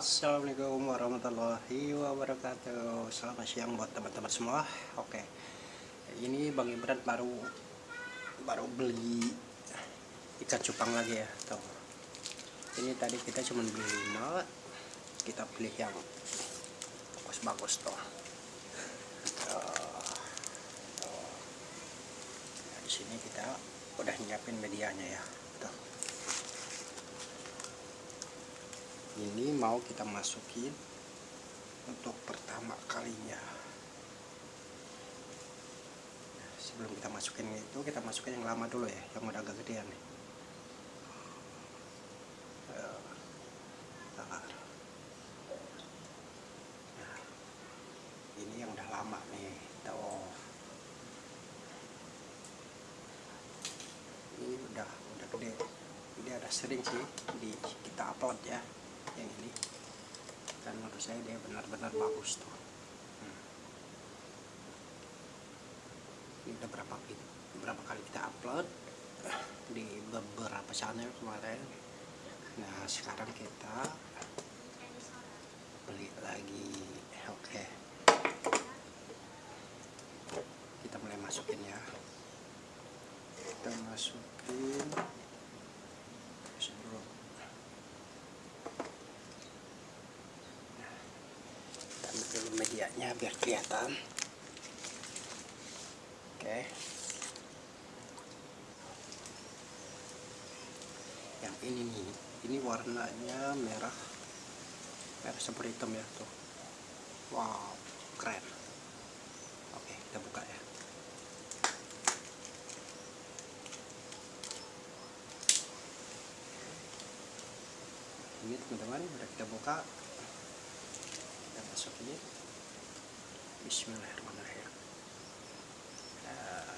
Assalamualaikum warahmatullahi wabarakatuh. Selamat siang buat teman-teman semua. Oke Ini Bang Ibran baru Baru beli Ikan cupang lagi ya. Tuh. Ini tadi kita cuma beli 5 Kita beli yang Bagus-bagus tuh. Nah, Di sini kita udah nyiapin medianya ya Tuh. Ini mau kita masukin untuk pertama kalinya. Sebelum kita masukin itu kita masukin yang lama dulu ya yang udah agak gedean nih. Nah, ini yang udah lama nih tuh ini udah udah gede. Ini ada sering sih di kita upload ya yang ini. Dan menurut saya dia benar-benar bagus tuh. Hmm. ini udah berapa berapa kali kita upload? Di beberapa channel kemarin. Nah sekarang kita beli lagi oke okay. kita mulai masukin ya. Kita masukin medianya biar kelihatan. Oke. Yang ini nih ini warnanya merah merah seperti hitam ya tuh. Wow keren. Oke kita buka ya. Ini teman-teman udah kita buka. Kita masuk ini Bismillahirrahmanirrahim. Uh,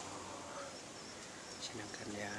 oh, senangkan ya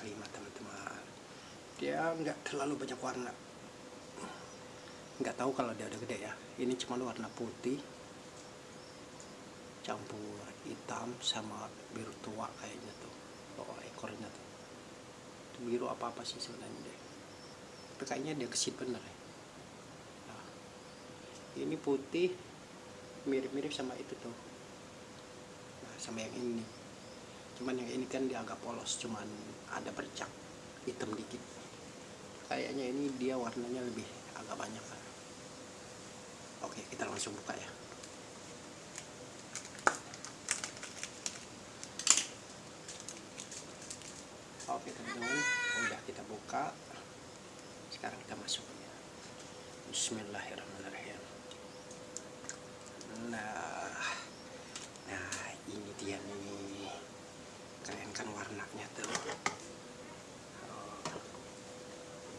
kelima teman-teman. Dia nggak terlalu banyak warna. Nggak tahu kalau dia udah gede ya. Ini cuma warna putih campur hitam sama biru tua kayaknya tuh. Oh ekornya tuh. Itu biru apa apa sih sebenarnya deh tapi kayaknya dia kesit bener ya. Nah, ini putih mirip-mirip sama itu tuh. Nah, sama yang ini cuman yang ini kan dia agak polos cuman ada bercak hitam dikit. Kayaknya ini dia warnanya lebih agak banyak. Oke kita langsung buka ya. Oke teman-teman udah kita buka. Sekarang kita masuk ya. Bismillahirrahmanirrahim. Nah nah ini dia nih keren kan warnanya tuh.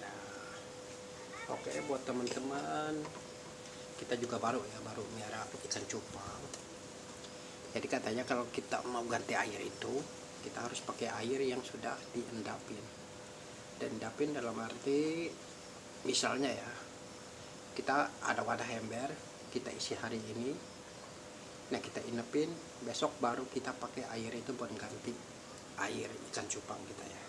Nah oke buat teman-teman kita juga baru ya baru merah ikan cupang. Jadi katanya kalau kita mau ganti air itu kita harus pakai air yang sudah diendapin. Dan endapin dalam arti misalnya ya kita ada wadah ember kita isi hari ini nah kita inepin besok baru kita pakai air itu buat ganti air ikan cupang kita ya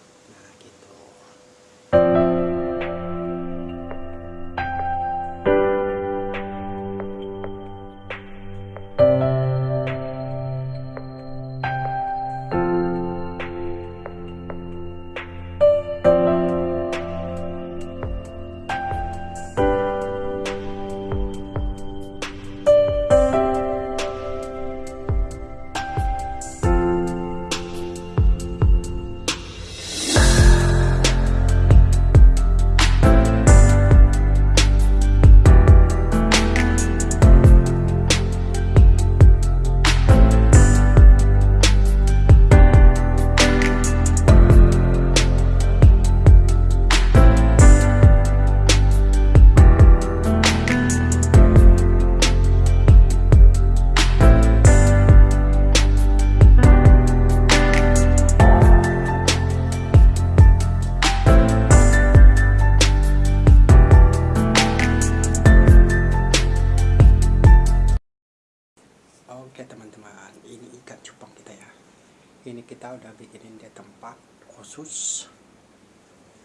kita udah bikinin dia tempat khusus.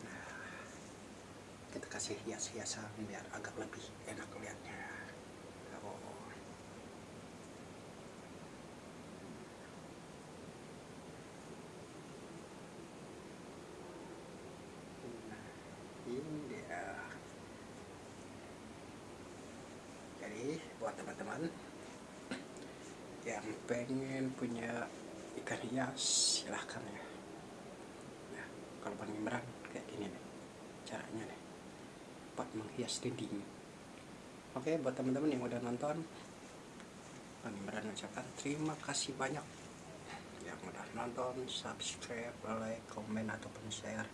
Nah, kita kasih hias-hiasan biar agak lebih enak lihatnya. Nah, ini dia. Jadi buat teman-teman yang pengen punya ikan hias silahkan ya. Nah, kalau panimberan kayak gini nih caranya nih. Buat menghias dinding. Oke buat teman-teman yang udah nonton panimberan ucapkan terima kasih banyak. Yang udah nonton subscribe like komen ataupun share.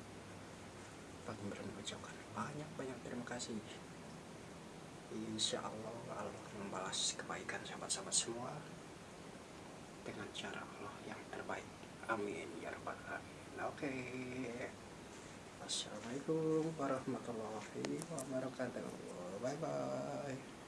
Panimberan ucapkan banyak-banyak terima kasih. Insya Allah Allah membalas kebaikan sahabat-sahabat semua dengan cara Allah yang terbaik. Amin ya rabbal alamin. Oke. Assalamualaikum warahmatullahi wabarakatuh. Bye bye.